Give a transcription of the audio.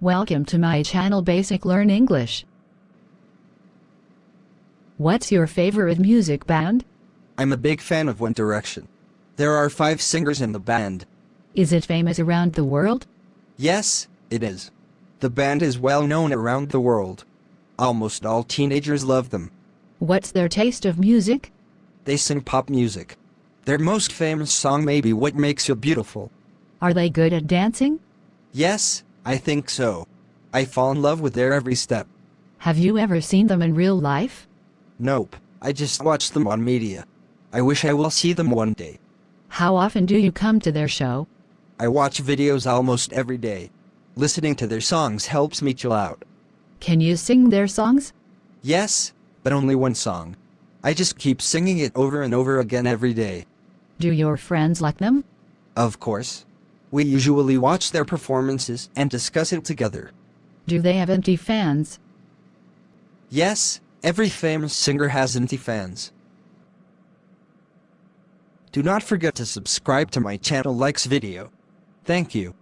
Welcome to my channel Basic Learn English. What's your favorite music band? I'm a big fan of One Direction. There are five singers in the band. Is it famous around the world? Yes, it is. The band is well known around the world. Almost all teenagers love them. What's their taste of music? They sing pop music. Their most famous song may be What Makes You Beautiful. Are they good at dancing? Yes, I think so. I fall in love with their every step. Have you ever seen them in real life? Nope, I just watch them on media. I wish I will see them one day. How often do you come to their show? I watch videos almost every day. Listening to their songs helps me chill out. Can you sing their songs? Yes, but only one song. I just keep singing it over and over again every day. Do your friends like them? Of course. We usually watch their performances and discuss it together. Do they have empty fans? Yes, every famous singer has empty fans. Do not forget to subscribe to my channel likes video. Thank you.